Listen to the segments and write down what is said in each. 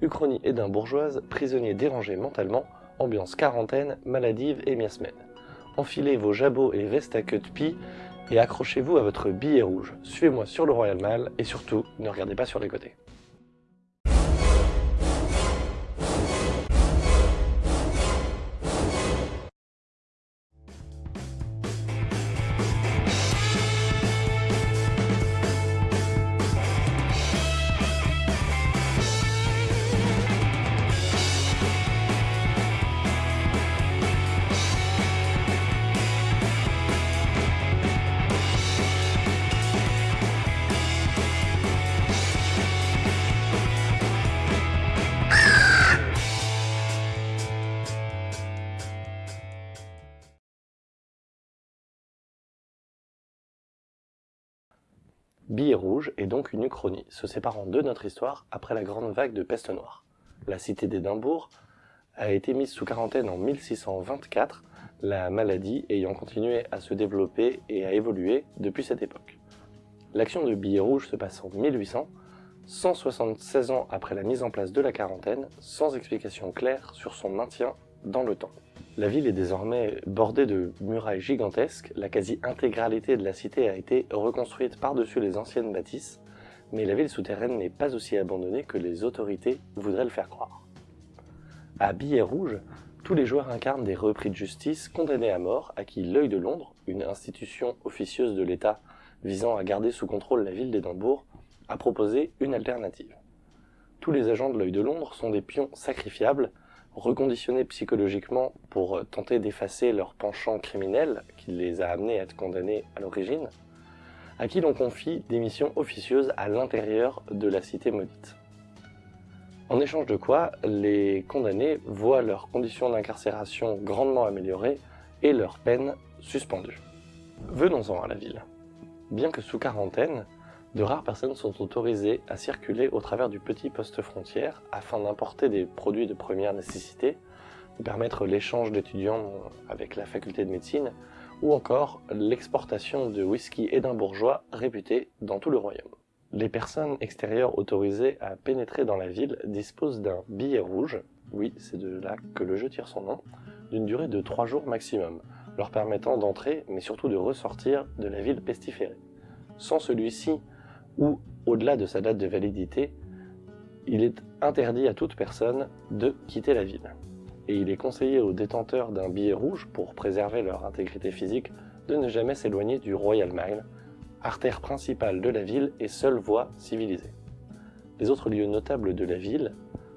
Uchronie édimbourgeoise, prisonnier dérangé mentalement, ambiance quarantaine, maladive et miasmène. Enfilez vos jabots et vestes à queue de pie et accrochez-vous à votre billet rouge. Suivez-moi sur le Royal Mall et surtout, ne regardez pas sur les côtés. Billet rouge est donc une uchronie, se séparant de notre histoire après la grande vague de peste noire. La cité d'Édimbourg a été mise sous quarantaine en 1624, la maladie ayant continué à se développer et à évoluer depuis cette époque. L'action de Billet rouge se passe en 1800, 176 ans après la mise en place de la quarantaine, sans explication claire sur son maintien dans le temps. La ville est désormais bordée de murailles gigantesques, la quasi-intégralité de la cité a été reconstruite par-dessus les anciennes bâtisses, mais la ville souterraine n'est pas aussi abandonnée que les autorités voudraient le faire croire. À Billet Rouge, tous les joueurs incarnent des repris de justice condamnés à mort à qui l'œil de Londres, une institution officieuse de l'État visant à garder sous contrôle la ville d'Édimbourg, a proposé une alternative. Tous les agents de l'œil de Londres sont des pions sacrifiables reconditionnés psychologiquement pour tenter d'effacer leur penchant criminel qui les a amenés à être condamnés à l'origine, à qui l'on confie des missions officieuses à l'intérieur de la cité maudite. En échange de quoi, les condamnés voient leurs conditions d'incarcération grandement améliorées et leur peine suspendue. Venons-en à la ville. Bien que sous quarantaine, de rares personnes sont autorisées à circuler au travers du petit poste frontière afin d'importer des produits de première nécessité, de permettre l'échange d'étudiants avec la faculté de médecine, ou encore l'exportation de whisky édimbourgeois réputé dans tout le royaume. Les personnes extérieures autorisées à pénétrer dans la ville disposent d'un billet rouge, oui c'est de là que le jeu tire son nom, d'une durée de 3 jours maximum, leur permettant d'entrer mais surtout de ressortir de la ville pestiférée. Sans celui-ci, ou au-delà de sa date de validité, il est interdit à toute personne de quitter la ville. Et il est conseillé aux détenteurs d'un billet rouge, pour préserver leur intégrité physique, de ne jamais s'éloigner du Royal Mile, artère principale de la ville et seule voie civilisée. Les autres lieux notables de la ville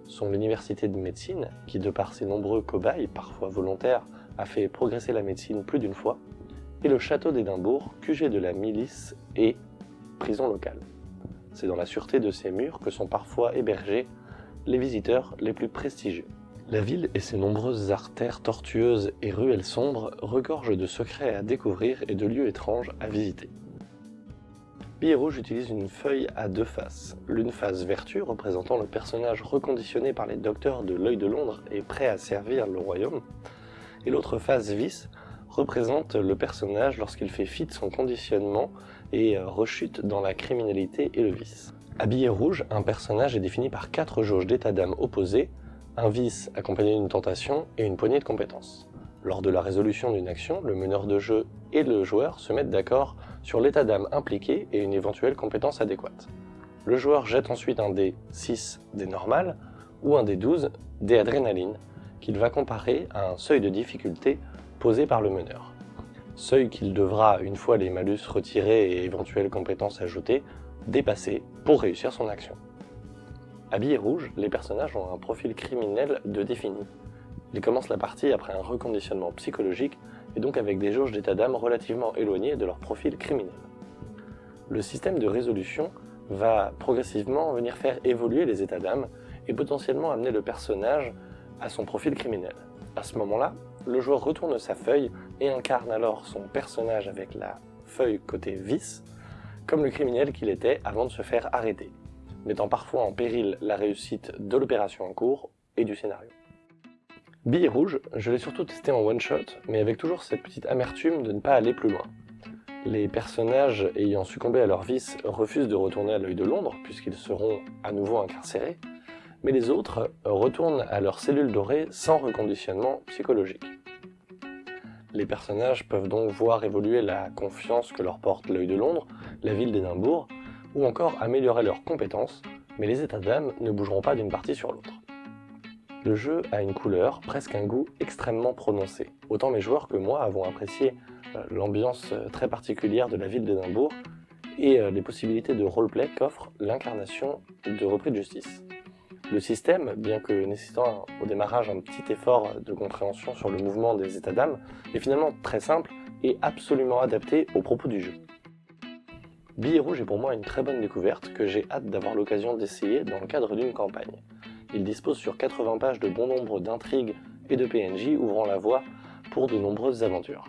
sont l'université de médecine, qui de par ses nombreux cobayes, parfois volontaires, a fait progresser la médecine plus d'une fois, et le château d'Édimbourg, QG de la milice et prison locale. C'est dans la sûreté de ces murs que sont parfois hébergés les visiteurs les plus prestigieux. La ville et ses nombreuses artères tortueuses et ruelles sombres regorgent de secrets à découvrir et de lieux étranges à visiter. Billet Rouge utilise une feuille à deux faces. L'une face vertu, représentant le personnage reconditionné par les docteurs de l'œil de Londres et prêt à servir le royaume, et l'autre face vice, représente le personnage lorsqu'il fait fi de son conditionnement et euh, rechute dans la criminalité et le vice. Habillé rouge, un personnage est défini par quatre jauges d'état d'âme opposés, un vice accompagné d'une tentation et une poignée de compétences. Lors de la résolution d'une action, le meneur de jeu et le joueur se mettent d'accord sur l'état d'âme impliqué et une éventuelle compétence adéquate. Le joueur jette ensuite un dé 6 des normales ou un dé 12 des adrénaline qu'il va comparer à un seuil de difficulté posé par le meneur. Seuil qu'il devra, une fois les malus retirés et éventuelles compétences ajoutées, dépasser pour réussir son action. Habillés rouge, les personnages ont un profil criminel de défini. Ils commencent la partie après un reconditionnement psychologique et donc avec des jauges d'état d'âme relativement éloignées de leur profil criminel. Le système de résolution va progressivement venir faire évoluer les états d'âme et potentiellement amener le personnage à son profil criminel. À ce moment-là, le joueur retourne sa feuille et incarne alors son personnage avec la feuille côté vice, comme le criminel qu'il était avant de se faire arrêter, mettant parfois en péril la réussite de l'opération en cours et du scénario. Billet rouge, je l'ai surtout testé en one-shot, mais avec toujours cette petite amertume de ne pas aller plus loin. Les personnages ayant succombé à leur vice refusent de retourner à l'œil de Londres, puisqu'ils seront à nouveau incarcérés, mais les autres retournent à leurs cellules dorées sans reconditionnement psychologique. Les personnages peuvent donc voir évoluer la confiance que leur porte l'œil de Londres, la ville d'Édimbourg, ou encore améliorer leurs compétences, mais les états d'âme ne bougeront pas d'une partie sur l'autre. Le jeu a une couleur, presque un goût extrêmement prononcé. Autant mes joueurs que moi avons apprécié euh, l'ambiance euh, très particulière de la ville d'Édimbourg et euh, les possibilités de roleplay qu'offre l'incarnation de repris de justice. Le système, bien que nécessitant au démarrage un petit effort de compréhension sur le mouvement des états d'âme, est finalement très simple et absolument adapté aux propos du jeu. Billet Rouge est pour moi une très bonne découverte que j'ai hâte d'avoir l'occasion d'essayer dans le cadre d'une campagne. Il dispose sur 80 pages de bon nombre d'intrigues et de PNJ ouvrant la voie pour de nombreuses aventures.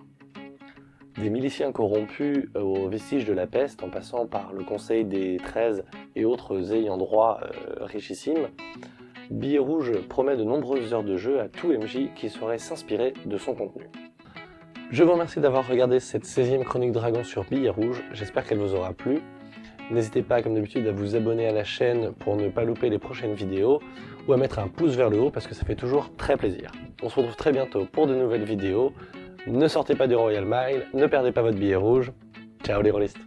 Des miliciens corrompus aux vestiges de la peste en passant par le conseil des 13 et autres ayants droit euh, richissimes, Billet Rouge promet de nombreuses heures de jeu à tout MJ qui saurait s'inspirer de son contenu. Je vous remercie d'avoir regardé cette 16e chronique dragon sur Billet Rouge, j'espère qu'elle vous aura plu. N'hésitez pas, comme d'habitude, à vous abonner à la chaîne pour ne pas louper les prochaines vidéos, ou à mettre un pouce vers le haut parce que ça fait toujours très plaisir. On se retrouve très bientôt pour de nouvelles vidéos. Ne sortez pas du Royal Mile, ne perdez pas votre billet rouge. Ciao les rôlistes